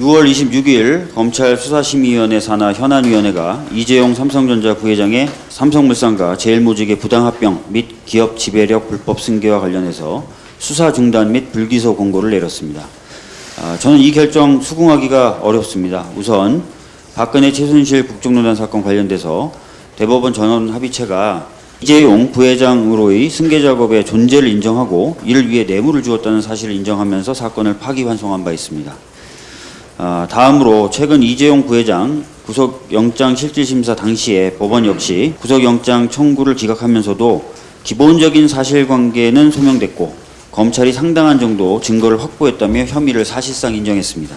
6월 26일 검찰 수사심의위원회 산하 현안위원회가 이재용 삼성전자 부회장의 삼성물산과 제일모직의 부당합병 및 기업 지배력 불법 승계와 관련해서 수사 중단 및 불기소 공고를 내렸습니다. 아, 저는 이 결정 수긍하기가 어렵습니다. 우선 박근혜 최순실 국정농단 사건 관련돼서 대법원 전원 합의체가 이재용 부회장으로의 승계 작업의 존재를 인정하고 이를 위해 뇌물을 주었다는 사실을 인정하면서 사건을 파기환송한 바 있습니다. 아, 다음으로 최근 이재용 부회장 구속영장 실질심사 당시에 법원 역시 구속영장 청구를 기각하면서도 기본적인 사실관계는 소명됐고 검찰이 상당한 정도 증거를 확보했다며 혐의를 사실상 인정했습니다.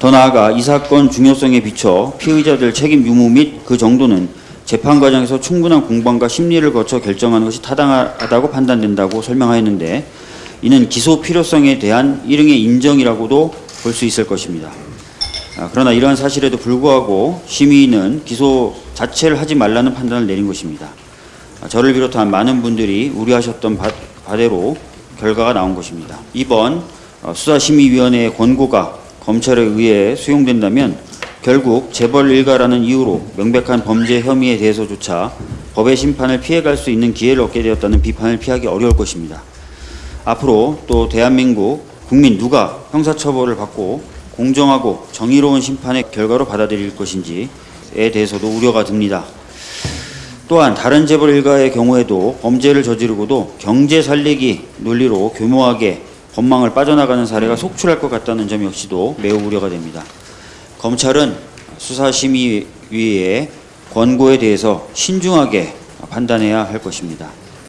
더 나아가 이 사건 중요성에 비춰 피의자들 책임 유무 및 그 정도는 재판 과정에서 충분한 공방과 심리를 거쳐 결정하는 것이 타당하다고 판단된다고 설명하였는데 이는 기소 필요성에 대한 일응의 인정이라고도 볼 수 있을 것입니다. 아, 그러나 이러한 사실에도 불구하고 심의는 기소 자체를 하지 말라는 판단을 내린 것입니다. 아, 저를 비롯한 많은 분들이 우려하셨던 바, 바대로 결과가 나온 것입니다. 이번 어, 수사심의위원회의 권고가 검찰에 의해 수용된다면 결국 재벌 일가라는 이유로 명백한 범죄 혐의에 대해서조차 법의 심판을 피해갈 수 있는 기회를 얻게 되었다는 비판을 피하기 어려울 것입니다. 앞으로 또 대한민국 국민 누가 형사처벌을 받고 공정하고 정의로운 심판의 결과로 받아들일 것인지에 대해서도 우려가 듭니다. 또한 다른 재벌 일가의 경우에도 범죄를 저지르고도 경제 살리기 논리로 교묘하게 법망을 빠져나가는 사례가 속출할 것 같다는 점 역시도 매우 우려가 됩니다. 검찰은 수사심의위의 권고에 대해서 신중하게 판단해야 할 것입니다.